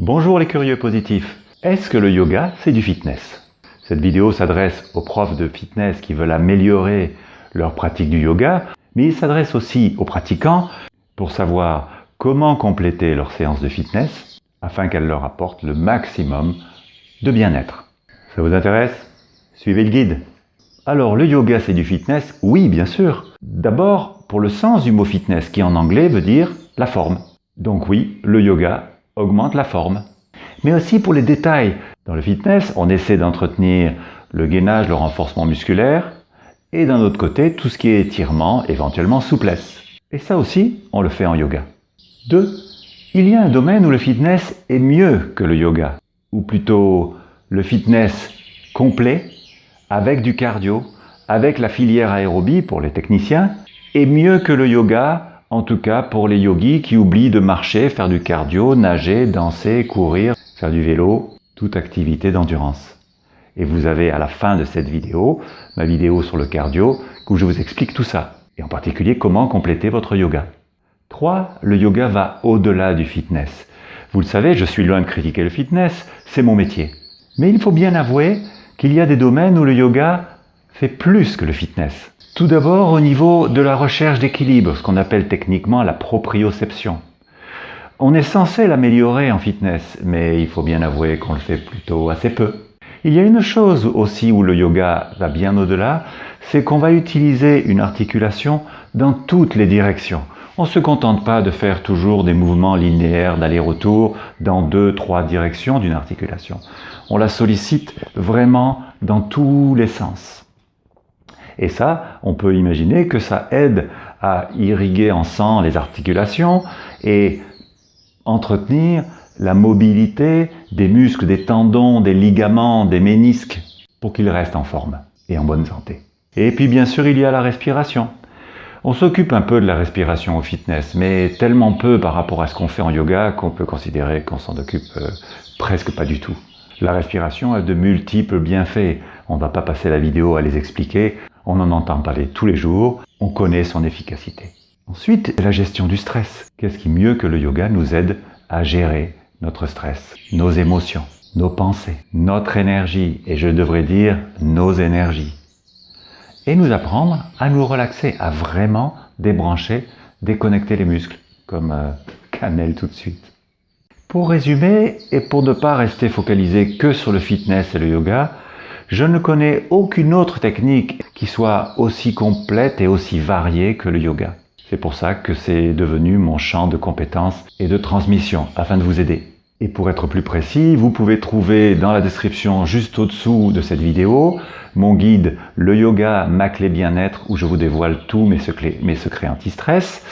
Bonjour les curieux positifs. Est-ce que le yoga, c'est du fitness? Cette vidéo s'adresse aux profs de fitness qui veulent améliorer leur pratique du yoga, mais il s'adresse aussi aux pratiquants pour savoir comment compléter leur séance de fitness afin qu'elle leur apporte le maximum de bien-être. Ça vous intéresse? Suivez le guide. Alors, le yoga, c'est du fitness? Oui, bien sûr. D'abord, pour le sens du mot fitness, qui en anglais veut dire la forme. Donc oui, le yoga augmente la forme. Mais aussi pour les détails. Dans le fitness, on essaie d'entretenir le gainage, le renforcement musculaire, et d'un autre côté, tout ce qui est étirement, éventuellement souplesse. Et ça aussi, on le fait en yoga. 2. Il y a un domaine où le fitness est mieux que le yoga, ou plutôt le fitness complet, avec du cardio, avec la filière aérobie pour les techniciens, est mieux que le yoga en tout cas pour les yogis qui oublient de marcher, faire du cardio, nager, danser, courir, faire du vélo, toute activité d'endurance. Et vous avez à la fin de cette vidéo, ma vidéo sur le cardio, où je vous explique tout ça, et en particulier comment compléter votre yoga. 3. Le yoga va au-delà du fitness. Vous le savez, je suis loin de critiquer le fitness, c'est mon métier. Mais il faut bien avouer qu'il y a des domaines où le yoga fait plus que le fitness. Tout d'abord au niveau de la recherche d'équilibre, ce qu'on appelle techniquement la proprioception. On est censé l'améliorer en fitness, mais il faut bien avouer qu'on le fait plutôt assez peu. Il y a une chose aussi où le yoga va bien au-delà, c'est qu'on va utiliser une articulation dans toutes les directions. On ne se contente pas de faire toujours des mouvements linéaires d'aller-retour dans deux, trois directions d'une articulation. On la sollicite vraiment dans tous les sens. Et ça, on peut imaginer que ça aide à irriguer en sang les articulations et entretenir la mobilité des muscles, des tendons, des ligaments, des ménisques, pour qu'ils restent en forme et en bonne santé. Et puis bien sûr, il y a la respiration. On s'occupe un peu de la respiration au fitness, mais tellement peu par rapport à ce qu'on fait en yoga qu'on peut considérer qu'on s'en occupe euh, presque pas du tout. La respiration a de multiples bienfaits. On ne va pas passer la vidéo à les expliquer on en entend parler tous les jours, on connaît son efficacité. Ensuite, la gestion du stress. Qu'est-ce qui mieux que le yoga nous aide à gérer notre stress, nos émotions, nos pensées, notre énergie, et je devrais dire nos énergies. Et nous apprendre à nous relaxer, à vraiment débrancher, déconnecter les muscles, comme euh, Canel tout de suite. Pour résumer, et pour ne pas rester focalisé que sur le fitness et le yoga, je ne connais aucune autre technique qui soit aussi complète et aussi variée que le yoga. C'est pour ça que c'est devenu mon champ de compétences et de transmission, afin de vous aider. Et pour être plus précis, vous pouvez trouver dans la description juste au-dessous de cette vidéo mon guide Le Yoga, ma clé bien-être où je vous dévoile tous mes secrets, mes secrets anti-stress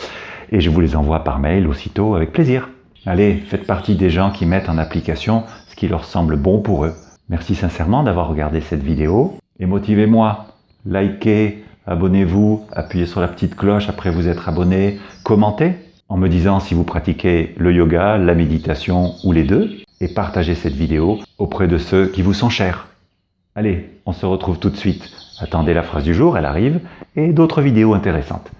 et je vous les envoie par mail aussitôt avec plaisir. Allez, faites partie des gens qui mettent en application ce qui leur semble bon pour eux. Merci sincèrement d'avoir regardé cette vidéo et motivez-moi. Likez, abonnez-vous, appuyez sur la petite cloche après vous être abonné, commentez en me disant si vous pratiquez le yoga, la méditation ou les deux et partagez cette vidéo auprès de ceux qui vous sont chers. Allez, on se retrouve tout de suite. Attendez la phrase du jour, elle arrive, et d'autres vidéos intéressantes.